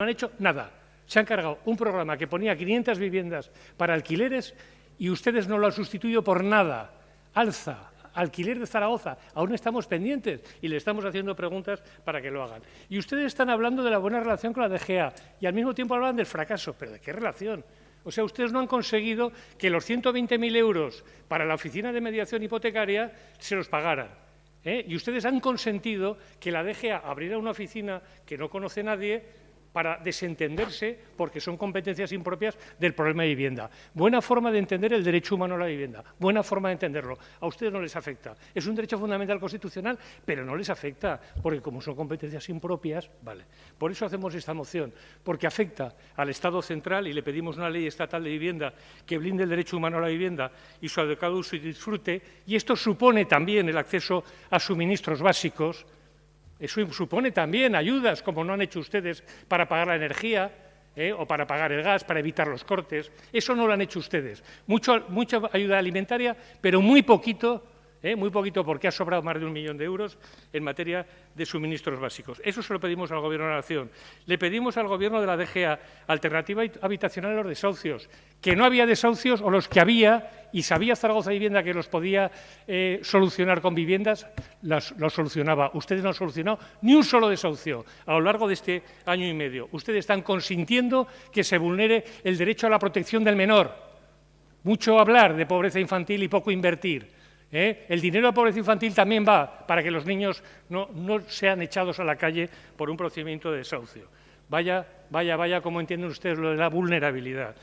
No han hecho nada. Se han cargado un programa que ponía 500 viviendas para alquileres y ustedes no lo han sustituido por nada. Alza, alquiler de Zaragoza, aún estamos pendientes y le estamos haciendo preguntas para que lo hagan. Y ustedes están hablando de la buena relación con la DGA y al mismo tiempo hablan del fracaso. ¿Pero de qué relación? O sea, ustedes no han conseguido que los 120.000 euros para la oficina de mediación hipotecaria se los pagaran. ¿eh? Y ustedes han consentido que la DGA abriera una oficina que no conoce nadie para desentenderse, porque son competencias impropias del problema de vivienda. Buena forma de entender el derecho humano a la vivienda, buena forma de entenderlo. A ustedes no les afecta. Es un derecho fundamental constitucional, pero no les afecta, porque como son competencias impropias, vale. Por eso hacemos esta moción, porque afecta al Estado central y le pedimos una ley estatal de vivienda que blinde el derecho humano a la vivienda y su adecuado uso y disfrute, y esto supone también el acceso a suministros básicos, eso supone también ayudas, como no han hecho ustedes, para pagar la energía ¿eh? o para pagar el gas, para evitar los cortes. Eso no lo han hecho ustedes. mucha ayuda alimentaria, pero muy poquito ¿eh? muy poquito porque ha sobrado más de un millón de euros en materia de suministros básicos. Eso se lo pedimos al Gobierno de la Nación. Le pedimos al Gobierno de la DGA alternativa habitacional a los desahucios, que no había desahucios o los que había y sabía Zaragoza Vivienda que los podía eh, solucionar con viviendas, los solucionaba. Ustedes no han solucionado ni un solo desahucio a lo largo de este año y medio. Ustedes están consintiendo que se vulnere el derecho a la protección del menor. Mucho hablar de pobreza infantil y poco invertir. ¿Eh? El dinero de pobreza infantil también va para que los niños no, sean echados a la calle por un procedimiento de desahucio. Vaya, vaya, vaya, como entienden ustedes lo de la vulnerabilidad.